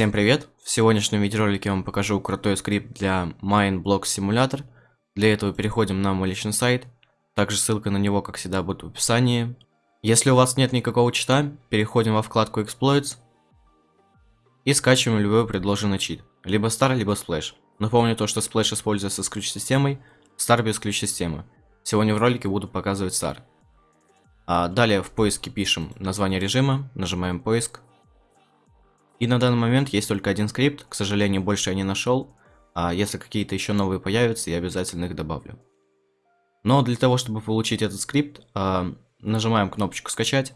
Всем привет! В сегодняшнем видеоролике я вам покажу крутой скрипт для MindBlock Simulator. Для этого переходим на мой личный сайт. Также ссылка на него, как всегда, будет в описании. Если у вас нет никакого чита, переходим во вкладку Exploits и скачиваем любой предложенный чит. Либо Star, либо Splash. Напомню то, что Splash используется с ключ-системой, Star без ключ-системы. Сегодня в ролике буду показывать Star. А далее в поиске пишем название режима, нажимаем поиск. И на данный момент есть только один скрипт, к сожалению, больше я не нашел. А если какие-то еще новые появятся, я обязательно их добавлю. Но для того, чтобы получить этот скрипт, а, нажимаем кнопочку «Скачать».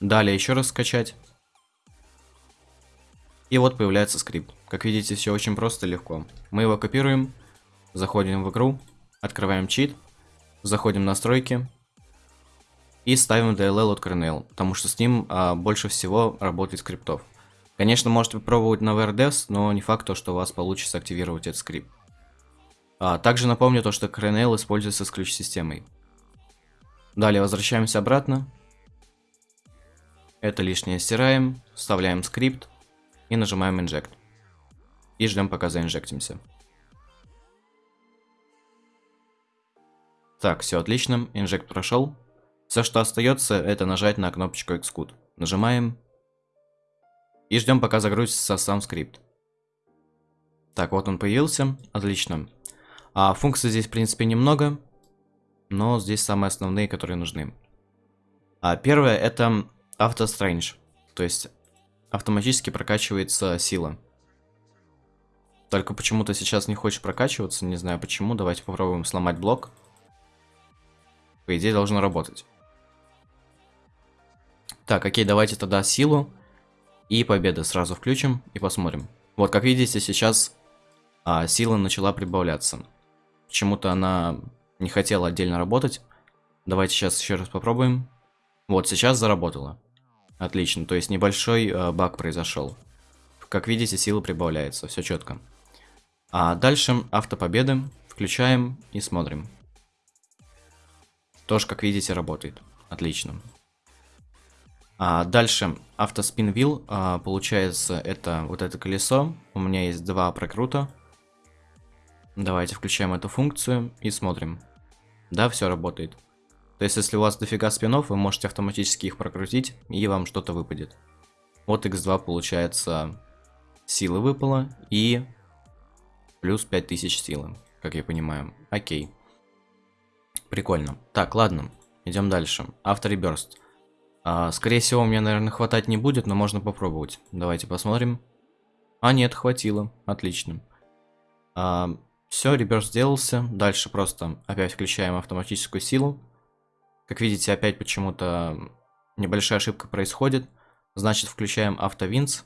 Далее еще раз «Скачать». И вот появляется скрипт. Как видите, все очень просто и легко. Мы его копируем, заходим в игру, открываем чит, заходим в настройки, и ставим DLL от Kernel, потому что с ним а, больше всего работает скриптов. Конечно, можете попробовать на VRDevs, но не факт, то, что у вас получится активировать этот скрипт. А, также напомню то, что Kernel используется с ключ-системой. Далее возвращаемся обратно. Это лишнее стираем, вставляем скрипт и нажимаем Inject. И ждем, пока заинжектимся. Так, все отлично, инжект прошел. Все, что остается, это нажать на кнопочку Xcode. Нажимаем. И ждем, пока загрузится сам скрипт. Так, вот он появился. Отлично. А функций здесь, в принципе, немного. Но здесь самые основные, которые нужны. А первое, это Auto Strange. То есть, автоматически прокачивается сила. Только почему-то сейчас не хочет прокачиваться, не знаю почему. Давайте попробуем сломать блок. По идее, должно работать. Так, окей, давайте тогда силу и победа сразу включим и посмотрим. Вот, как видите, сейчас а, сила начала прибавляться. Почему-то она не хотела отдельно работать. Давайте сейчас еще раз попробуем. Вот, сейчас заработала. Отлично, то есть небольшой э, баг произошел. Как видите, сила прибавляется, все четко. А дальше автопобеды включаем и смотрим. Тоже, как видите, работает. Отлично. А, дальше автоспин вил, а, получается это вот это колесо. У меня есть два прокрута. Давайте включаем эту функцию и смотрим. Да, все работает. То есть, если у вас дофига спинов, вы можете автоматически их прокрутить, и вам что-то выпадет. Вот x2 получается силы выпало, и плюс 5000 силы, как я понимаю. Окей. Прикольно. Так, ладно, идем дальше. Автореберст. А, скорее всего, мне, наверное, хватать не будет, но можно попробовать. Давайте посмотрим. А, нет, хватило. Отлично. А, все, реверс сделался. Дальше просто опять включаем автоматическую силу. Как видите, опять почему-то небольшая ошибка происходит. Значит, включаем автовинс.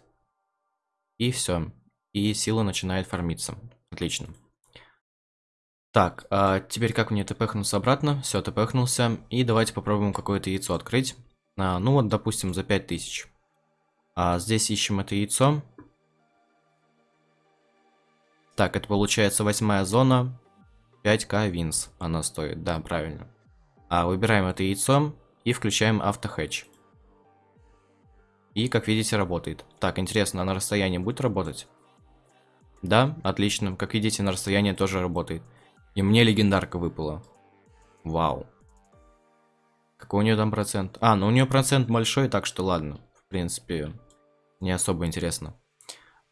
И все. И сила начинает фармиться. Отлично. Так, а теперь как мне тпхнуться обратно? Все, тпхнулся. И давайте попробуем какое-то яйцо открыть. А, ну вот, допустим, за 5000. А здесь ищем это яйцо. Так, это получается восьмая зона. 5к винс она стоит, да, правильно. А выбираем это яйцо и включаем автохэтч. И, как видите, работает. Так, интересно, а на расстоянии будет работать? Да, отлично. Как видите, на расстоянии тоже работает. И мне легендарка выпала. Вау. Какой у нее там процент? А, ну у нее процент большой, так что ладно. В принципе, не особо интересно.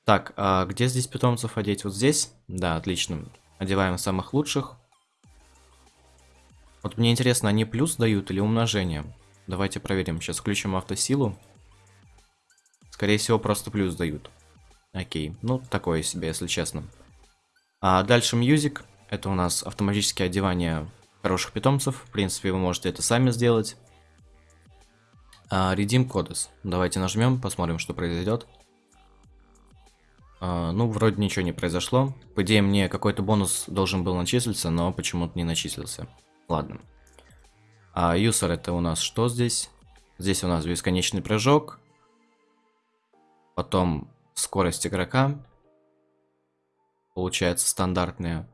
Так, а где здесь питомцев одеть? Вот здесь? Да, отлично. Одеваем самых лучших. Вот мне интересно, они плюс дают или умножение? Давайте проверим. Сейчас включим автосилу. Скорее всего, просто плюс дают. Окей. Ну, такое себе, если честно. А дальше мьюзик. Это у нас автоматическое одевание хороших питомцев. В принципе, вы можете это сами сделать. А, Redeem Codes. Давайте нажмем, посмотрим, что произойдет. А, ну, вроде ничего не произошло. По идее, мне какой-то бонус должен был начислиться, но почему-то не начислился. Ладно. А user это у нас что здесь? Здесь у нас бесконечный прыжок. Потом скорость игрока. Получается стандартная.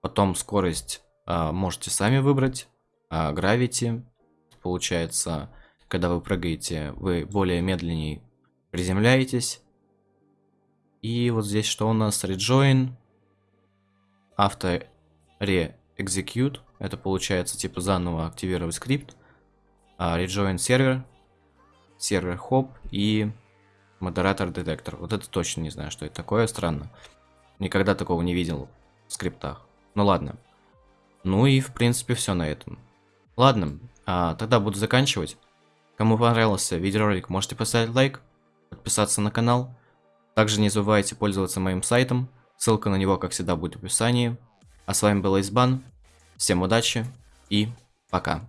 Потом скорость можете сами выбрать. А Gravity, получается, когда вы прыгаете, вы более медленнее Приземляетесь. И вот здесь что у нас? Rejoin. Авто re-execute. Это получается типа заново активировать скрипт. А, rejoin сервер. Сервер хоп и модератор детектор. Вот это точно не знаю, что это такое. Странно. Никогда такого не видел в скриптах. Ну ладно. Ну и в принципе все на этом. Ладно, а, тогда буду заканчивать. Кому понравился видеоролик, можете поставить лайк, подписаться на канал. Также не забывайте пользоваться моим сайтом, ссылка на него, как всегда, будет в описании. А с вами был Избан, всем удачи и пока.